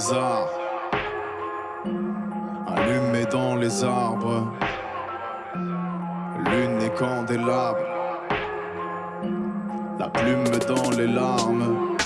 les arts, dans les arbres, lune et candélabre, la plume dans les larmes.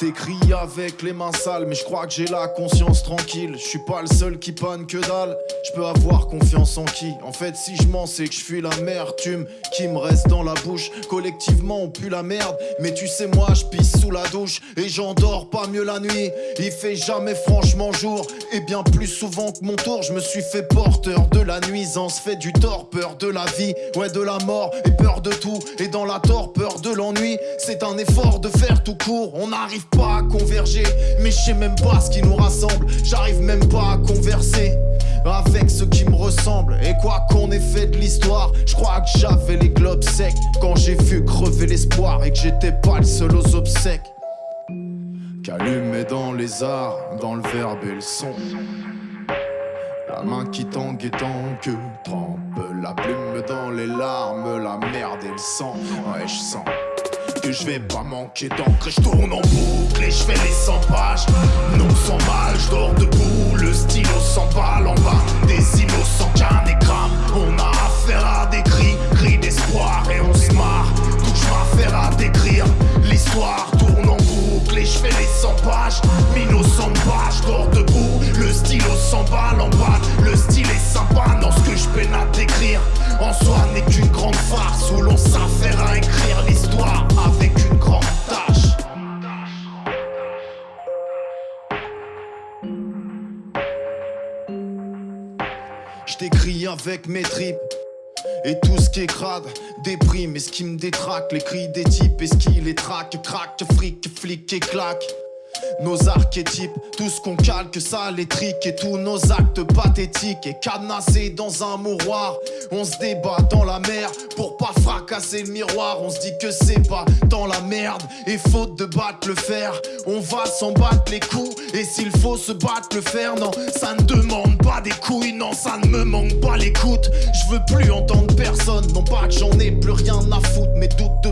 T'écris avec les mains sales, mais je crois que j'ai la conscience tranquille. Je suis pas le seul qui panne que dalle. Je peux avoir confiance en qui? En fait, si je mens, c'est que je fuis l'amertume qui me reste dans la bouche. Collectivement, on pue la merde. Mais tu sais, moi, je pisse sous la douche et j'endors pas mieux la nuit. Il fait jamais franchement jour, et bien plus souvent que mon tour, je me suis fait porteur de la nuisance. Fait du tort, peur de la vie, ouais, de la mort, et peur de tout. Et dans la torpeur de l'ennui, c'est un effort de faire tout court. On a J'arrive pas à converger, mais je sais même pas ce qui nous rassemble. J'arrive même pas à converser avec ceux qui me ressemblent. Et quoi qu'on ait fait de l'histoire, je crois que j'avais les globes secs quand j'ai vu crever l'espoir et que j'étais pas le seul aux obsèques. Qu'allumé dans les arts, dans le verbe et le son. La main qui tangue et que trempe la plume dans les larmes, la merde et le sang. Ouais, je sens que je vais pas manquer d'encre je tourne en boucle et je fais les 100 pages. Non sans mal, je dors Je t'écris avec mes tripes. Et tout ce qui est crade déprime. Et ce qui me détraque Les cris des types. Et ce qui les traque Craque, fric, flic et claque nos archétypes, tout ce qu'on calque, ça les triques et tous nos actes pathétiques et cadenassés dans un mouroir. On se débat dans la mer pour pas fracasser le miroir. On se dit que c'est pas dans la merde et faute de battre le fer. On va s'en battre les coups et s'il faut se battre le fer, non, ça ne demande pas des couilles, non, ça ne me manque pas l'écoute. Je veux plus entendre personne, non pas que j'en ai plus rien à foutre, mais doute de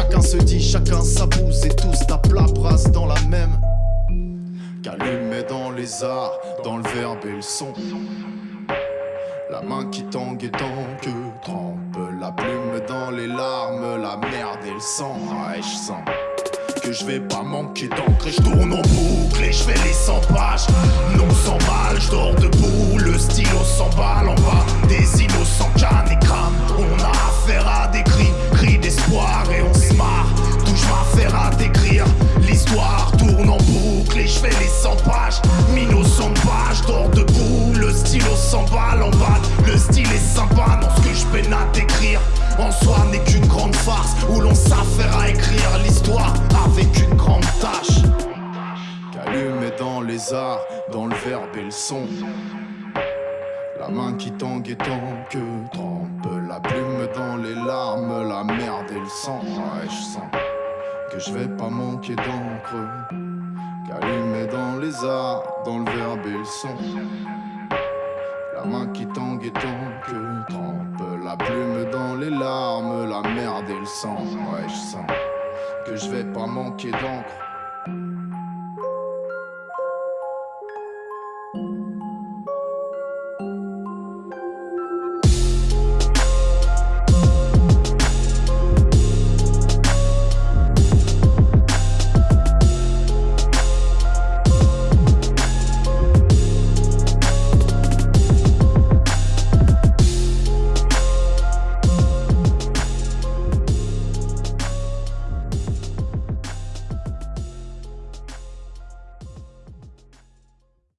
chacun se dit, chacun sa bouse et tous tapent la brasse dans la même. Qu'allumé dans les arts, dans le verbe et le son. La main qui tangue et tangue, trempe la plume dans les larmes, la merde et le sang. Ouais, je sens que je vais pas manquer d'encre et je tourne en boucle et je fais les 100 pages. Non sans dans les arts, dans le verbe et le son. La main qui tangue et que trempe la plume dans les larmes, la merde et le sang. Ouais, je sens que je vais pas manquer d'encre. Qu'allumer dans les arts, dans le verbe et le son. La main qui tangue et que trempe la plume dans les larmes, la merde et le sang. Ouais, je sens que je vais pas manquer d'encre.